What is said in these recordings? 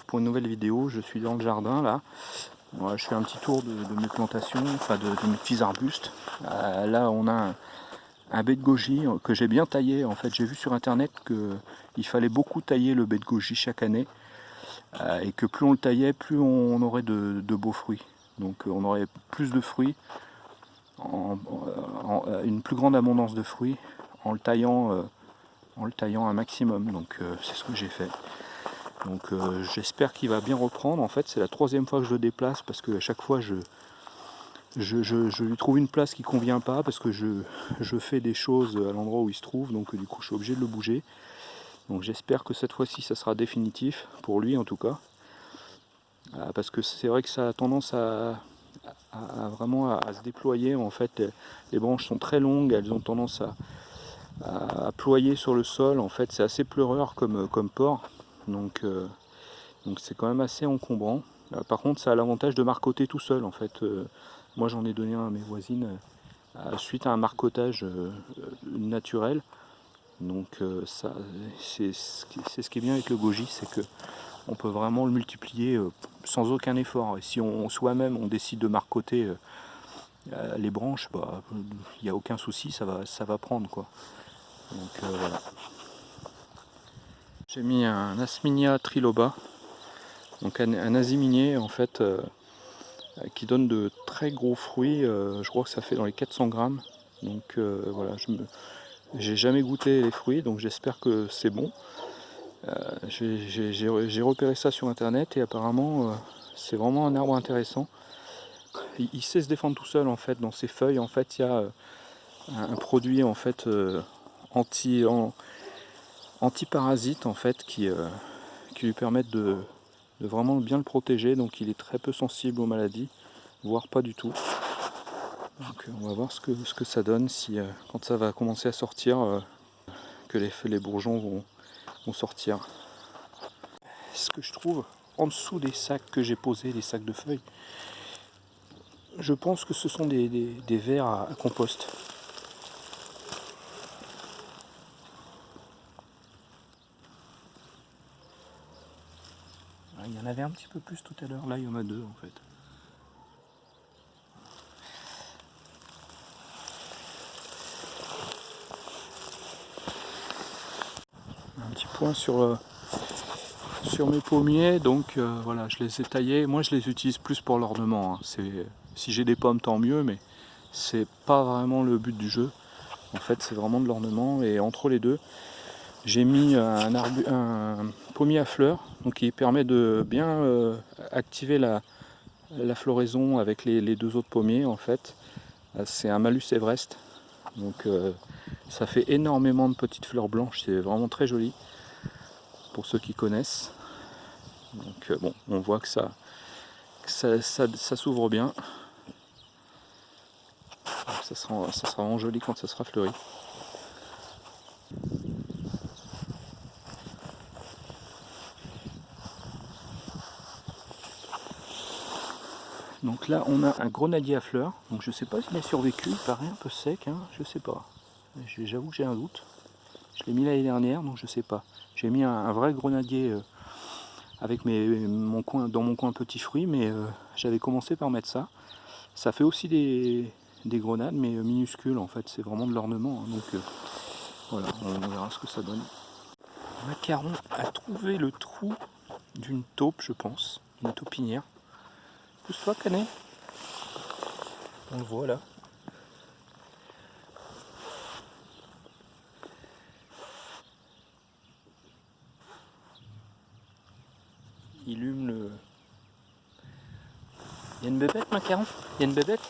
pour une nouvelle vidéo. Je suis dans le jardin là. je fais un petit tour de, mes plantations, enfin de, mes petits arbustes. Euh, là on a un, baie de goji que j'ai bien taillé. En fait j'ai vu sur internet qu'il fallait beaucoup tailler le baie de goji chaque année. Euh, et que plus on le taillait, plus on, aurait de, beaux fruits. Donc on aurait plus de fruits, une plus grande abondance de fruits en le taillant en le taillant un maximum. Donc euh, c'est ce que j'ai fait. Donc euh, j'espère qu'il va bien reprendre. En fait c'est la troisième fois que je le déplace parce que à chaque fois je, lui trouve une place qui convient pas parce que je, fais des choses à l'endroit où il se trouve. Donc du coup je suis obligé de le bouger. Donc j'espère que cette fois-ci ça sera définitif, pour lui en tout cas. Euh, parce que c'est vrai que ça a tendance à, vraiment à, se déployer. En fait les branches sont très longues, elles ont tendance à, à, ployer sur le sol. En fait, c'est assez pleureur comme, comme port. Donc, euh, donc c'est quand même assez encombrant. Euh, par contre, ça a l'avantage de marcoter tout seul. En fait, euh, moi, j'en ai donné un à mes voisines suite à un marcotage naturel. Donc, ça, c'est ce qui est bien avec le goji, c'est que on peut vraiment le multiplier sans aucun effort. Et si on soi-même on décide de marcoter les branches, bah, il n'y a aucun souci, ça va, ça va prendre quoi. Donc voilà. J'ai mis un Asminia triloba, donc un, un en fait euh, qui donne de très gros fruits. Euh, je crois que ça fait dans les 400 grammes. Donc voilà, je j'ai jamais goûté les fruits, donc j'espère que c'est bon. j'ai repéré ça sur internet et apparemment c'est vraiment un arbre intéressant. Il, sait se défendre tout seul en fait. Dans ses feuilles en fait il y a un, produit en fait anti, anti-parasites en fait qui, euh, qui lui permettent de, vraiment bien le protéger. Donc il est très peu sensible aux maladies, voire pas du tout. Donc on va voir ce que, ce que ça donne si euh, quand ça va commencer à sortir, euh, que les, les bourgeons vont, vont sortir. Ce que je trouve en dessous des sacs que j'ai posés, les sacs de feuilles, je pense que ce sont des, des, verres à compost. Il y en avait un petit peu plus tout à l'heure, là il y en a deux en fait. Un petit point sur, euh, sur mes pommiers, donc euh, voilà, je les ai taillés. Moi je les utilise plus pour l'ornement. Hein. Si j'ai des pommes tant mieux, mais c'est pas vraiment le but du jeu. En fait c'est vraiment de l'ornement et entre les deux, j'ai mis un, un, pommier à fleurs donc qui permet de bien euh, activer la, floraison avec les, deux autres pommiers en fait. Euh, c'est un Malus Everest. Donc euh, ça fait énormément de petites fleurs blanches, c'est vraiment très joli pour ceux qui connaissent. Donc bon, on voit que ça, ça, s'ouvre bien. ça sera, ça sera vraiment joli quand ça sera fleuri. Donc là on a un grenadier à fleurs, donc je sais pas s'il a survécu, il paraît un peu sec, hein, je sais pas. J'avoue que j'ai un doute. Je l'ai mis l'année dernière, donc je sais pas. J'ai mis un, vrai grenadier euh, avec mon coin, dans mon coin petit fruit, mais euh, j'avais commencé par mettre ça. Ça fait aussi des, grenades, mais euh, minuscules en fait, c'est vraiment de l'ornement. Hein, donc voilà, on verra ce que ça donne. Macaron a trouvé le trou d'une taupe, je pense, une taupinière. Pousse-toi, Canet. On le voit là. Il hume le... Il y a une bébête, Macaron Il y a une bébête?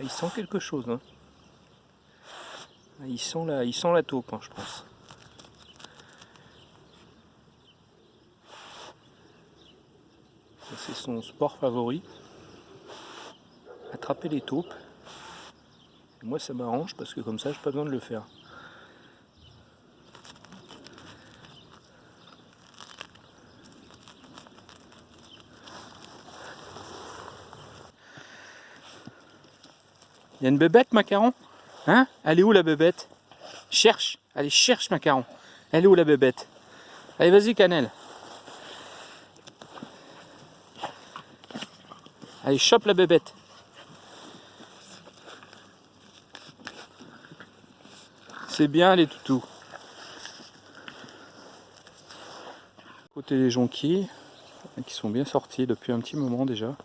Il sent quelque chose. Hein. Il, sent la, il la taupe, hein, je pense. C'est son sport favori. Attraper les taupes. moi ça m'arrange parce que comme ça j'ai pas besoin de le faire. Il y a une bébête, Macaron? Hein? Elle est où la bébête? Cherche. Allez, cherche, Macaron. Elle est où la bébête? Allez, vas-y, Cannelle. Allez, chope la bébête. C'est bien les toutous. Côté les jonquilles, qui sont bien sortis depuis un petit moment déjà.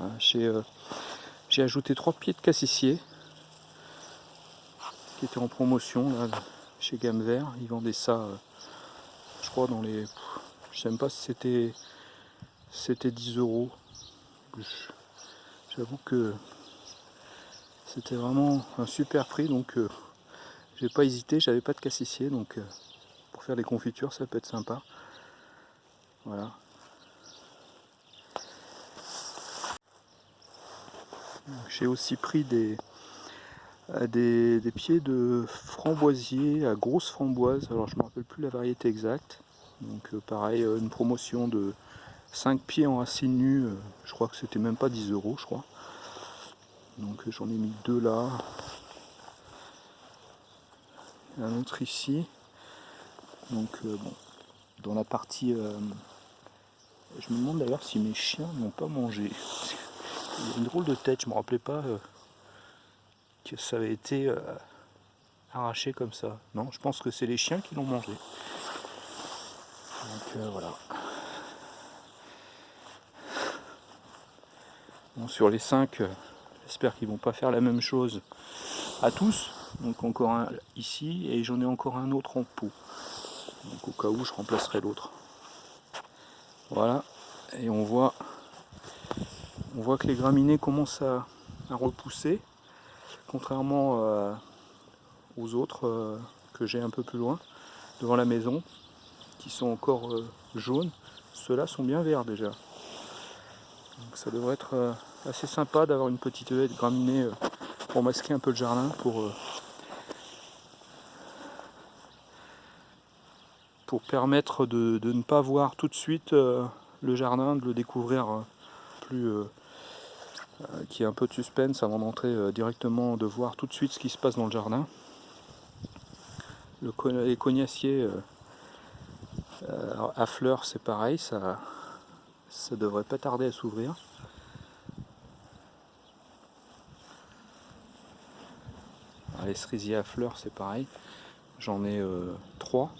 Euh, j'ai ajouté trois pieds de cassissier qui étaient en promotion là, chez Gamme Vert. Ils vendaient ça, euh, je crois, dans les. Je sais même pas si c'était c'était 10 euros. J'avoue que c'était vraiment un super prix donc euh, j'ai pas hésité, j'avais pas de cassissier donc pour faire des confitures ça peut être sympa. Voilà. J'ai aussi pris des, euh, des, des, pieds de framboisier à grosse framboise. Alors je ne me rappelle plus la variété exacte. Donc euh, pareil, euh, une promotion de 5 pieds en racine nue. je crois que c'était même pas 10 euros, je crois. Donc j'en ai mis deux là. Un autre ici. Donc bon, dans la partie... je me demande d'ailleurs si mes chiens n'ont pas mangé une drôle de tête, je me rappelais pas euh, que ça avait été euh, arraché comme ça. Non, je pense que c'est les chiens qui l'ont mangé. Donc euh, voilà. Bon, sur les 5, j'espère qu'ils vont pas faire la même chose à tous. Donc encore un ici et j'en ai encore un autre en pot. Donc au cas où je remplacerai l'autre. Voilà. Et on voit on voit que les graminées commencent à, repousser, contrairement euh, aux autres euh, que j'ai un peu plus loin, devant la maison, qui sont encore euh, jaunes. Ceux-là sont bien verts déjà. Donc ça devrait être assez sympa d'avoir une petite haie de graminées pour masquer un peu le jardin, pour, pour permettre de, ne pas voir tout de suite le jardin, de le découvrir plus euh, qui est un peu de suspense avant d'entrer euh, directement, de voir tout de suite ce qui se passe dans le jardin. Le, les cognaciers euh, à fleurs, c'est pareil, ça, ça devrait pas tarder à s'ouvrir. Les cerisiers à fleurs, c'est pareil. J'en ai trois.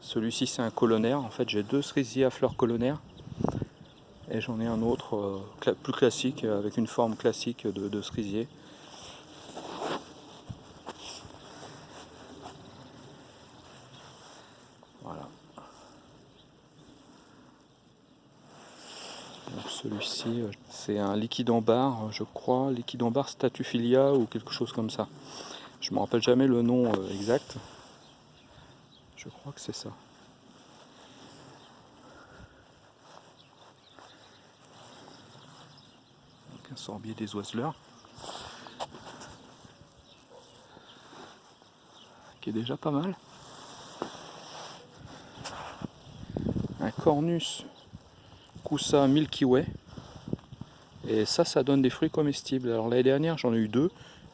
Celui-ci, c'est un colonnaire. En fait, j'ai deux cerisiers à fleurs colonnaires et j'en ai un autre euh, plus classique avec une forme classique de, cerisier. Voilà. celui-ci, euh, c'est un liquide en barre, je crois, liquide en barre Statufilia ou quelque chose comme ça. Je ne me rappelle jamais le nom euh, exact. Je crois que c'est ça. Sorbier des oiseleurs. Qui est déjà pas mal. Un cornus Kousa Milky Way. Et ça, ça donne des fruits comestibles. Alors l'année dernière, j'en ai eu deux,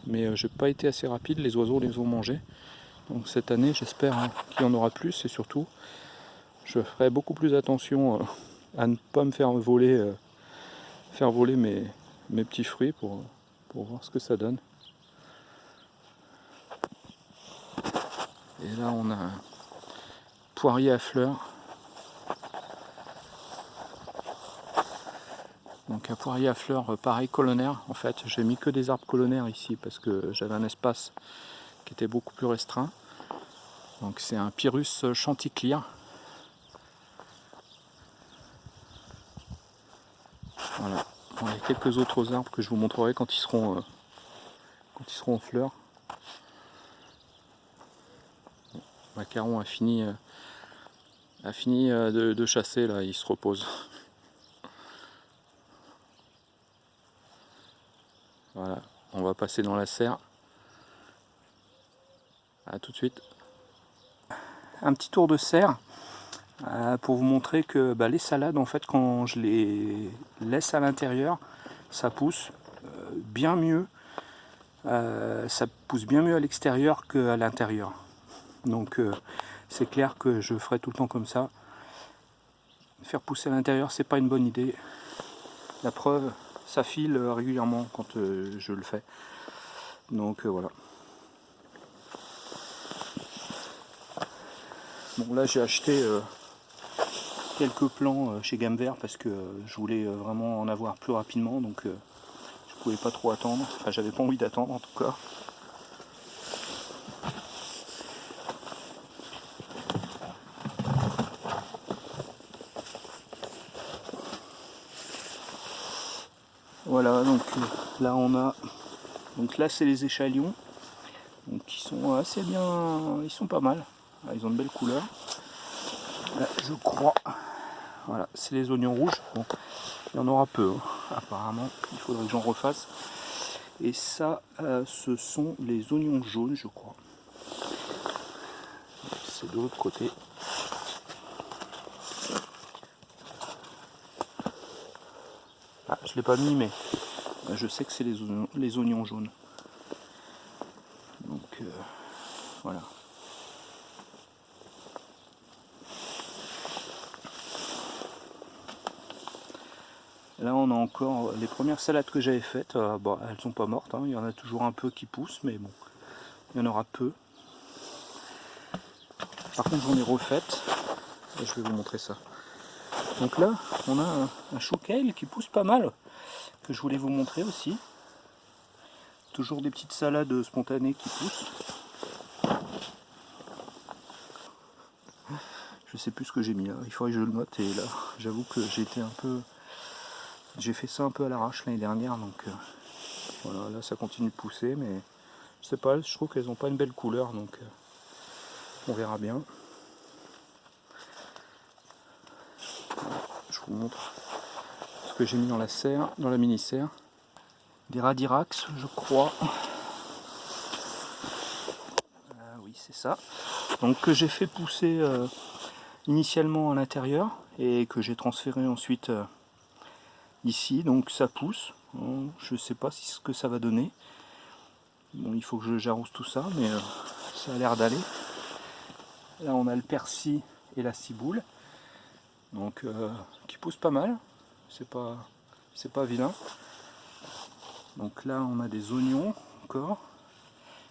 mais euh, j'ai pas été assez rapide, les oiseaux les ont mangés. Donc cette année, j'espère hein, qu'il y en aura plus et surtout, je ferai beaucoup plus attention euh, à ne pas me faire voler, euh, faire voler mes, mes petits fruits pour, voir ce que ça donne. Et là on a un poirier à fleurs. Donc un poirier à fleurs euh, pareil colonnaire. En fait j'ai mis que des arbres colonnaires ici parce que j'avais un espace qui était beaucoup plus restreint. Donc c'est un Pyrrhus chanticleer. Voilà il y a quelques autres arbres que je vous montrerai quand ils seront, euh, en fleurs. Macaron a fini, euh, euh, de, chasser, là, il se repose. Voilà, on va passer dans la serre. A tout de suite. Un petit tour de serre. Pour vous montrer que bah, les salades, en fait, quand je les laisse à l'intérieur, ça pousse euh, bien mieux. Euh, ça pousse bien mieux à l'extérieur qu'à l'intérieur. Donc c'est clair que je ferai tout le temps comme ça. Faire pousser à l'intérieur, c'est pas une bonne idée. La preuve, ça file régulièrement quand je le fais. Donc voilà. Bon là j'ai acheté quelques plans euh, chez Gamme Vert parce que euh, je voulais euh, vraiment en avoir plus rapidement donc je pouvais pas trop attendre, enfin j'avais pas envie d'attendre en tout cas. Voilà donc là on a donc là c'est les échalions. Donc qui sont assez bien ils sont pas mal. Ah, ils ont de belles couleurs. Je crois voilà, c'est les oignons rouges. il y en aura peu, hein. apparemment. Il faudrait que j'en refasse. Et ça, euh, ce sont les oignons jaunes, je crois. C'est de l'autre côté. Ah, je ne l'ai pas mis, mais je sais que c'est les oignons jaunes. Donc, euh, voilà. Encore les premières salades que j'avais faites, euh, bon, elles sont pas mortes, hein. il y en a toujours un peu qui poussent, mais bon, il y en aura peu. Par contre j'en ai refaites, et je vais vous montrer ça. Donc là on a un, chou kale qui pousse pas mal, que je voulais vous montrer aussi. Toujours des petites salades spontanées qui poussent. Je sais plus ce que j'ai mis là, il faudrait que je le note et là j'avoue que j'ai été un peu j'ai fait ça un peu à l'arrache l'année dernière, donc euh, voilà, là ça continue de pousser, mais je sais pas, je trouve qu'elles n'ont pas une belle couleur, donc euh, on verra bien. Je vous montre ce que j'ai mis dans la serre, dans la mini-serre. Des radirax, je crois. Ah oui, c'est ça. Donc que j'ai fait pousser euh, initialement à l'intérieur et que j'ai transféré ensuite donc ça pousse. Je sais pas ce que ça va donner. Bon, il faut que j'arrose tout ça, mais euh, ça a l'air d'aller. Là, on a le persil et la ciboule, donc euh, qui pousse pas mal. C'est pas, c'est pas vilain. Donc là, on a des oignons encore.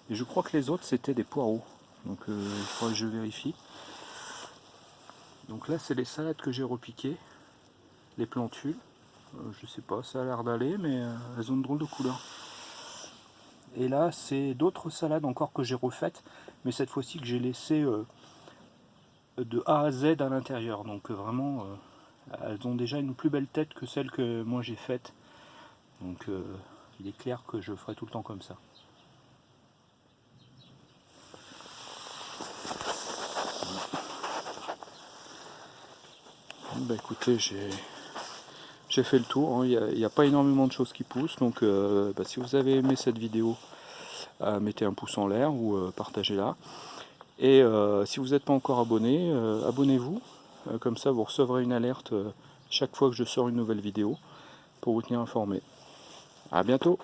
Et je crois que les autres, c'était des poireaux. Donc euh, il faudrait que je vérifie. Donc là, c'est les salades que j'ai repiquées, les plantules. Euh, je sais pas, ça a l'air d'aller, mais euh, elles ont une drôle de couleur. Et là, c'est d'autres salades encore que j'ai refaites, mais cette fois-ci que j'ai laissé euh, de A à Z à l'intérieur. Donc vraiment, elles ont déjà une plus belle tête que celle que moi j'ai faite. Donc il est clair que je ferai tout le temps comme ça. Bah écoutez, j'ai j'ai fait le tour, hein. il n'y a, pas énormément de choses qui poussent, donc euh, bah, si vous avez aimé cette vidéo, euh, mettez un pouce en l'air ou euh, partagez-la. Et si vous n'êtes pas encore abonné, abonnez-vous, comme ça vous recevrez une alerte chaque fois que je sors une nouvelle vidéo pour vous tenir informé. A bientôt